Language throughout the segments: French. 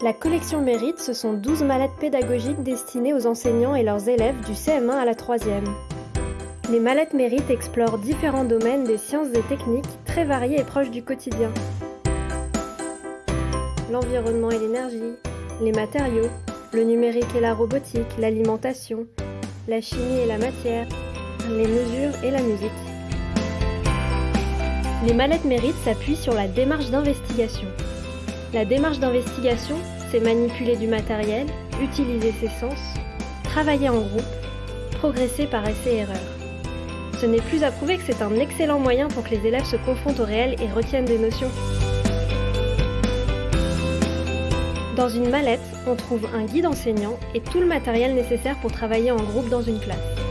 La collection Mérite, ce sont 12 mallettes pédagogiques destinées aux enseignants et leurs élèves du CM1 à la 3e. Les mallettes Mérite explorent différents domaines des sciences et techniques très variés et proches du quotidien. L'environnement et l'énergie, les matériaux, le numérique et la robotique, l'alimentation, la chimie et la matière, les mesures et la musique. Les mallettes Mérite s'appuient sur la démarche d'investigation. La démarche d'investigation, c'est manipuler du matériel, utiliser ses sens, travailler en groupe, progresser par essai-erreur. Ce n'est plus à prouver que c'est un excellent moyen pour que les élèves se confrontent au réel et retiennent des notions. Dans une mallette, on trouve un guide enseignant et tout le matériel nécessaire pour travailler en groupe dans une classe.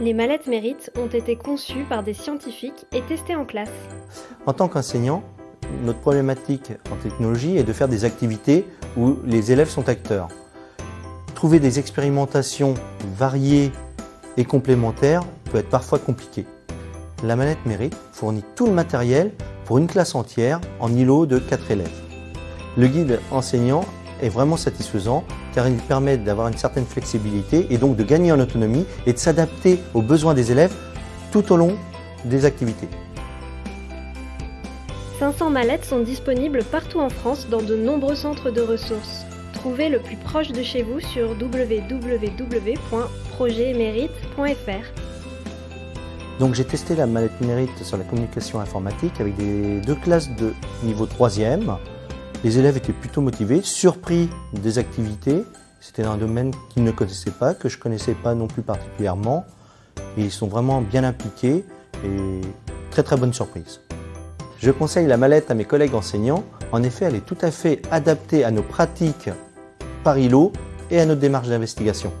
Les mallettes mérites ont été conçues par des scientifiques et testées en classe. En tant qu'enseignant, notre problématique en technologie est de faire des activités où les élèves sont acteurs. Trouver des expérimentations variées et complémentaires peut être parfois compliqué. La mallette Mérite fournit tout le matériel pour une classe entière en îlot de 4 élèves. Le guide enseignant est vraiment satisfaisant car il permet d'avoir une certaine flexibilité et donc de gagner en autonomie et de s'adapter aux besoins des élèves tout au long des activités. 500 mallettes sont disponibles partout en France dans de nombreux centres de ressources. Trouvez le plus proche de chez vous sur www.projetmérite.fr. Donc j'ai testé la mallette mérite sur la communication informatique avec des, deux classes de niveau 3e. Les élèves étaient plutôt motivés, surpris des activités. C'était un domaine qu'ils ne connaissaient pas, que je ne connaissais pas non plus particulièrement. Ils sont vraiment bien impliqués et très très bonne surprise. Je conseille la mallette à mes collègues enseignants. En effet, elle est tout à fait adaptée à nos pratiques par îlot et à notre démarche d'investigation.